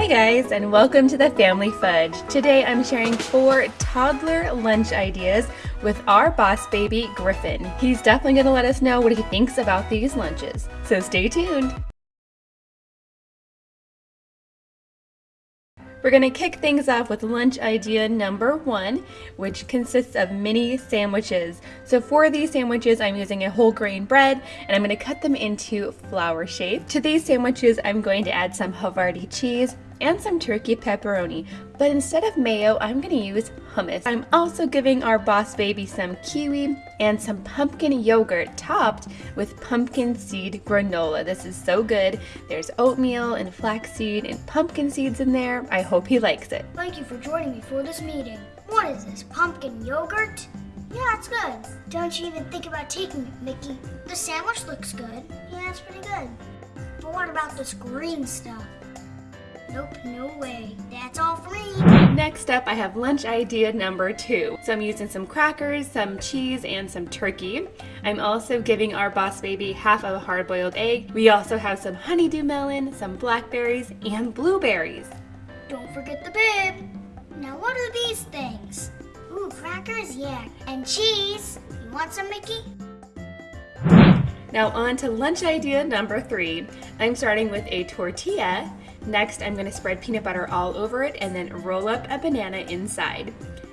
Hi guys and welcome to the Family Fudge. Today I'm sharing four toddler lunch ideas with our boss baby Griffin. He's definitely going to let us know what he thinks about these lunches. So stay tuned. We're going to kick things off with lunch idea number one, which consists of mini sandwiches. So for these sandwiches, I'm using a whole grain bread and I'm going to cut them into flower shape. To these sandwiches, I'm going to add some Havarti cheese, and some turkey pepperoni, but instead of mayo, I'm gonna use hummus. I'm also giving our boss baby some kiwi and some pumpkin yogurt topped with pumpkin seed granola. This is so good. There's oatmeal and flaxseed and pumpkin seeds in there. I hope he likes it. Thank you for joining me for this meeting. What is this, pumpkin yogurt? Yeah, it's good. Don't you even think about taking it, Mickey. The sandwich looks good. Yeah, it's pretty good. But what about this green stuff? Nope, no way. That's all free. Next up, I have lunch idea number two. So I'm using some crackers, some cheese, and some turkey. I'm also giving our boss baby half of a hard-boiled egg. We also have some honeydew melon, some blackberries, and blueberries. Don't forget the bib. Now what are these things? Ooh, crackers, yeah. And cheese. You want some, Mickey? Now on to lunch idea number three. I'm starting with a tortilla Next, I'm going to spread peanut butter all over it and then roll up a banana inside.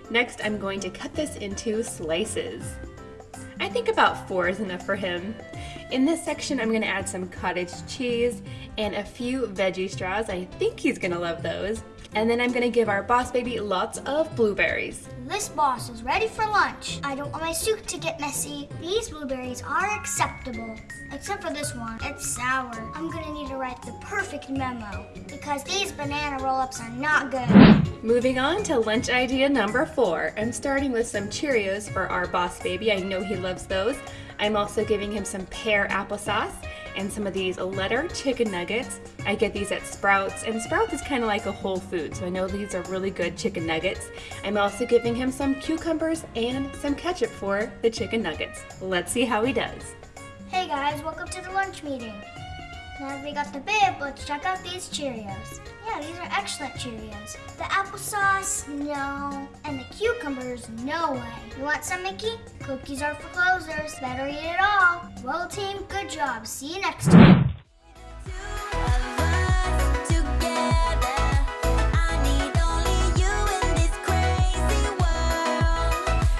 Next, I'm going to cut this into slices. I think about four is enough for him. In this section, I'm going to add some cottage cheese and a few veggie straws. I think he's going to love those. And then I'm gonna give our boss baby lots of blueberries. This boss is ready for lunch. I don't want my soup to get messy. These blueberries are acceptable. Except for this one, it's sour. I'm gonna write the perfect memo because these banana roll-ups are not good. Moving on to lunch idea number four. I'm starting with some Cheerios for our boss baby. I know he loves those. I'm also giving him some pear applesauce and some of these letter chicken nuggets. I get these at Sprouts, and Sprouts is kind of like a whole food, so I know these are really good chicken nuggets. I'm also giving him some cucumbers and some ketchup for the chicken nuggets. Let's see how he does. Hey guys, welcome to the lunch meeting. Now we got the bib, let's check out these Cheerios. Yeah, these are excellent Cheerios. The applesauce, no. And the cucumbers, no way. You want some, Mickey? Cookies are for closers. Better eat it all. Well, team, good job. See you next time.